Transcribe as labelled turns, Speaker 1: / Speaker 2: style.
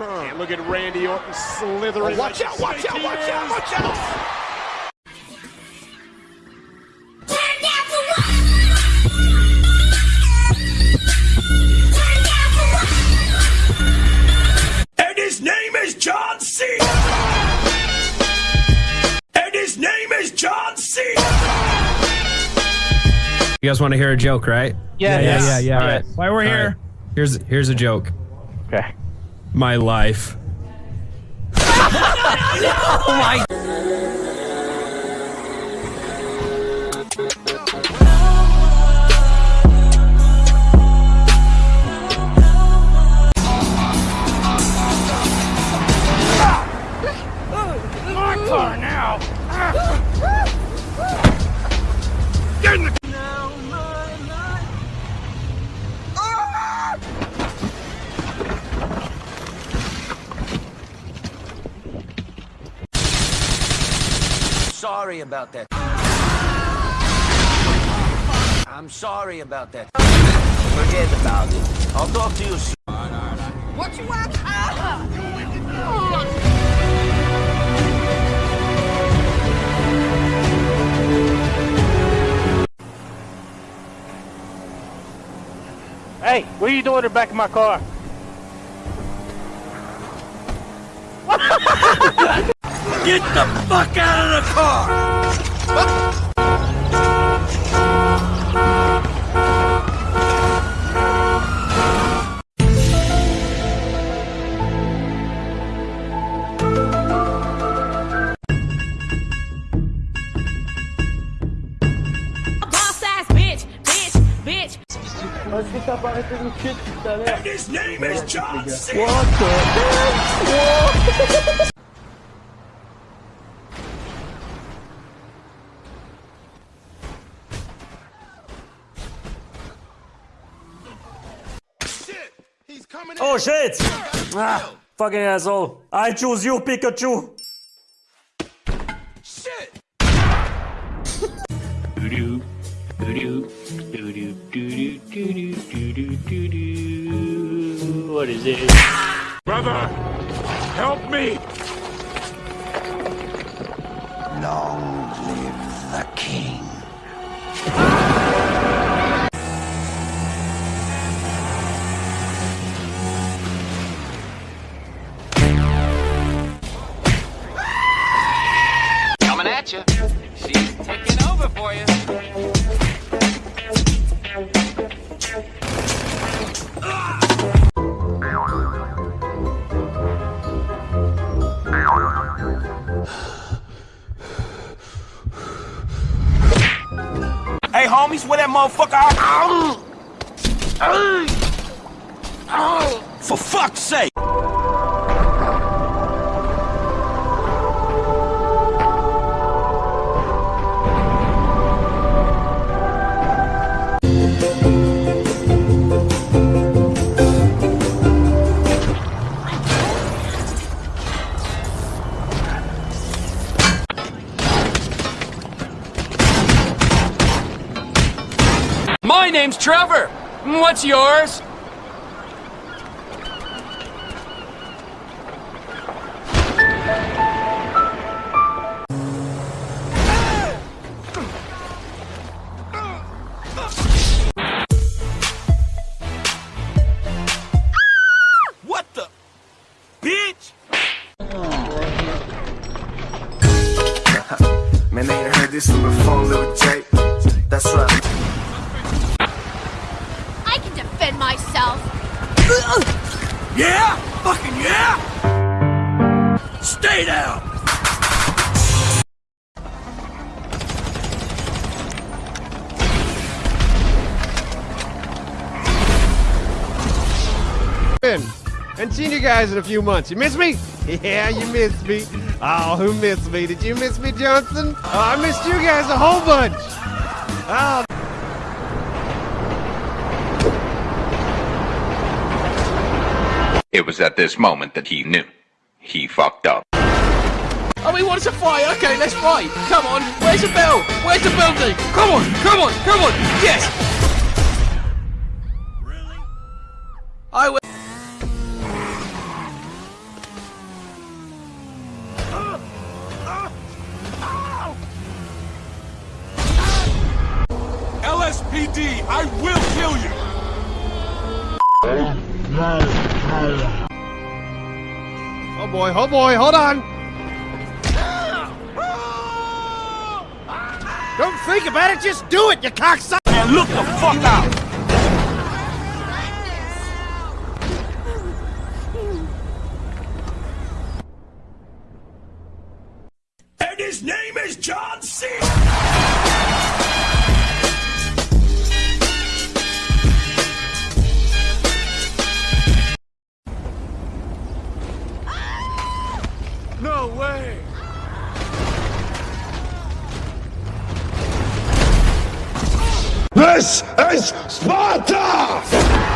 Speaker 1: And look at Randy Orton slithering.
Speaker 2: Oh, watch out, watch out, watch out, watch out!
Speaker 3: And his name is John Cena! And his name is John Cena!
Speaker 4: You guys want to hear a joke, right?
Speaker 5: Yeah,
Speaker 4: Yes.
Speaker 5: yeah, yeah, yeah.
Speaker 4: All right.
Speaker 5: Why we're
Speaker 4: All
Speaker 5: here?
Speaker 4: right. Here's here's a joke.
Speaker 5: Okay.
Speaker 4: My life.
Speaker 6: Sorry about that. I'm sorry about that. Forget about it. I'll talk to you soon.
Speaker 7: What you want? Ah!
Speaker 5: Hey, what are you doing in the back of my car?
Speaker 3: Get the fuck out of the car!
Speaker 7: Boss ass bitch, bitch, bitch.
Speaker 3: And his name is John Cena!
Speaker 8: Oh shit! Ah, fucking asshole. I choose you, Pikachu. Shit!
Speaker 5: What is it?
Speaker 3: Brother, help me!
Speaker 9: At you. She's taking over for you.
Speaker 3: Hey, homies, where that motherfucker? Um. For fuck's sake!
Speaker 9: My name's Trevor. What's yours?
Speaker 3: Yeah? Fucking yeah? Stay down!
Speaker 1: And seen you guys in a few months. You miss me? Yeah, you missed me. Oh, who missed me? Did you miss me, Johnson? Oh, I missed you guys a whole bunch. Oh.
Speaker 10: It was at this moment that he knew. He fucked up.
Speaker 9: Oh, he wants to fight. Okay, let's fight. Come on. Where's the bell? Where's the building? Come on. Come on. Come on. Yes. Really? I will.
Speaker 11: LSPD, I will kill you!
Speaker 1: Oh, no. Oh boy, oh boy, hold on. Don't think about it, just do it, you cocksucker.
Speaker 11: And look the fuck out! And his name is John C. Way!
Speaker 3: This is Sparta!